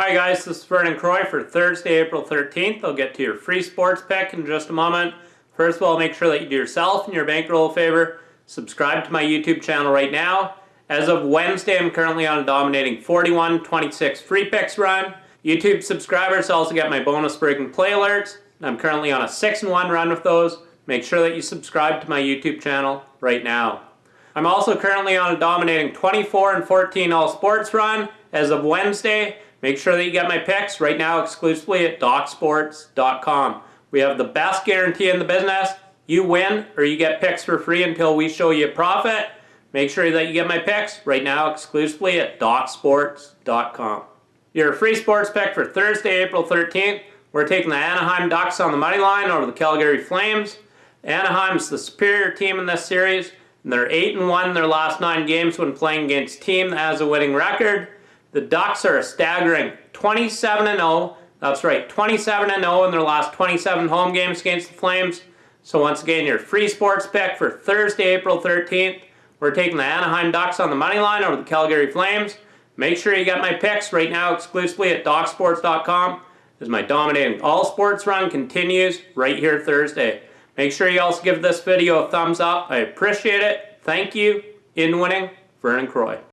Hi guys, this is Vernon Croy for Thursday, April 13th. I'll get to your free sports pick in just a moment. First of all, make sure that you do yourself and your bankroll a favor. Subscribe to my YouTube channel right now. As of Wednesday, I'm currently on a dominating 41-26 free picks run. YouTube subscribers also get my bonus breaking play alerts. I'm currently on a 6-1 run with those. Make sure that you subscribe to my YouTube channel right now. I'm also currently on a dominating 24 and 14 all sports run as of Wednesday. Make sure that you get my picks right now exclusively at DocSports.com. We have the best guarantee in the business. You win or you get picks for free until we show you a profit. Make sure that you get my picks right now exclusively at DocSports.com. Your free sports pick for Thursday, April 13th. We're taking the Anaheim Ducks on the money line over the Calgary Flames. Anaheim's the superior team in this series. And they're 8 and 1 in their last 9 games when playing against a team that has a winning record. The Ducks are a staggering 27 and 0. That's right, 27 and 0 in their last 27 home games against the Flames. So once again, your free sports pick for Thursday, April 13th. We're taking the Anaheim Ducks on the money line over the Calgary Flames. Make sure you get my picks right now exclusively at DocSports.com as my dominating all sports run continues right here Thursday. Make sure you also give this video a thumbs up. I appreciate it. Thank you. In winning, Vernon Croy.